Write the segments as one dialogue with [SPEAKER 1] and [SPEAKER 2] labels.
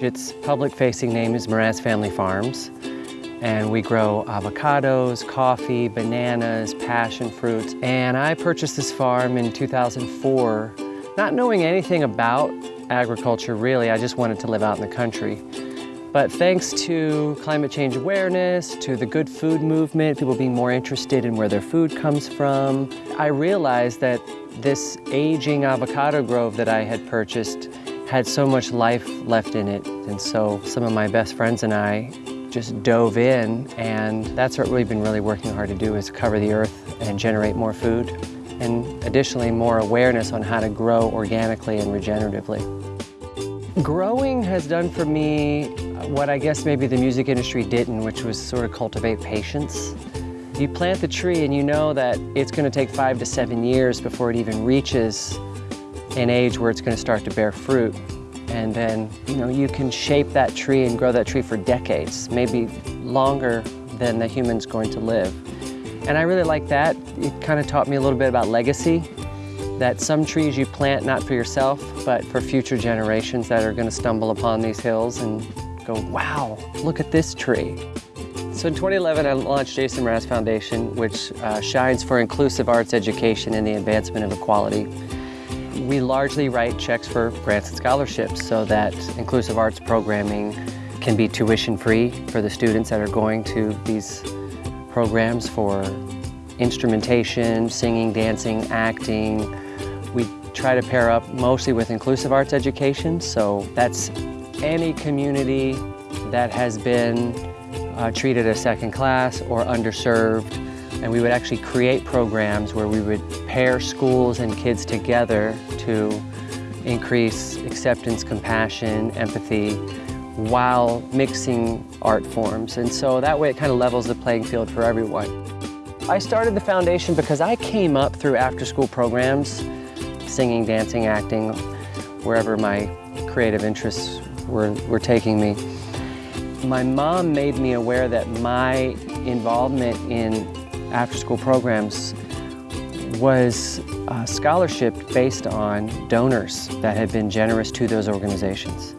[SPEAKER 1] Its public-facing name is Mraz Family Farms, and we grow avocados, coffee, bananas, passion fruits. And I purchased this farm in 2004, not knowing anything about agriculture really, I just wanted to live out in the country. But thanks to climate change awareness, to the good food movement, people being more interested in where their food comes from, I realized that this aging avocado grove that I had purchased had so much life left in it. And so some of my best friends and I just dove in and that's what we've been really working hard to do is cover the earth and generate more food and additionally more awareness on how to grow organically and regeneratively. Growing has done for me what I guess maybe the music industry didn't, which was sort of cultivate patience. You plant the tree and you know that it's going to take five to seven years before it even reaches an age where it's going to start to bear fruit. And then, you know, you can shape that tree and grow that tree for decades, maybe longer than the human's going to live. And I really like that. It kind of taught me a little bit about legacy, that some trees you plant not for yourself, but for future generations that are going to stumble upon these hills and go, wow, look at this tree. So in 2011, I launched Jason Mraz Foundation, which uh, shines for inclusive arts education and the advancement of equality. We largely write checks for grants and scholarships so that inclusive arts programming can be tuition free for the students that are going to these programs for instrumentation, singing, dancing, acting. We try to pair up mostly with inclusive arts education, so that's any community that has been uh, treated as second class or underserved and we would actually create programs where we would pair schools and kids together to increase acceptance, compassion, empathy, while mixing art forms. And so that way it kind of levels the playing field for everyone. I started the foundation because I came up through after-school programs, singing, dancing, acting, wherever my creative interests were, were taking me. My mom made me aware that my involvement in after-school programs was a scholarship based on donors that had been generous to those organizations.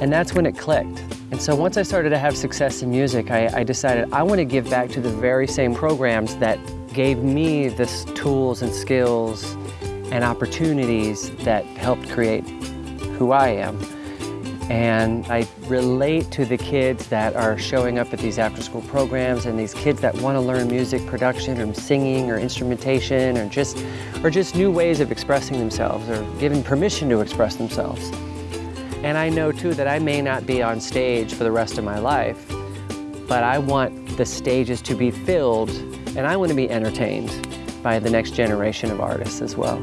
[SPEAKER 1] And that's when it clicked. And so once I started to have success in music, I, I decided I want to give back to the very same programs that gave me the tools and skills and opportunities that helped create who I am. And I relate to the kids that are showing up at these after-school programs and these kids that want to learn music production or singing or instrumentation or just, or just new ways of expressing themselves or given permission to express themselves. And I know too that I may not be on stage for the rest of my life, but I want the stages to be filled and I want to be entertained by the next generation of artists as well.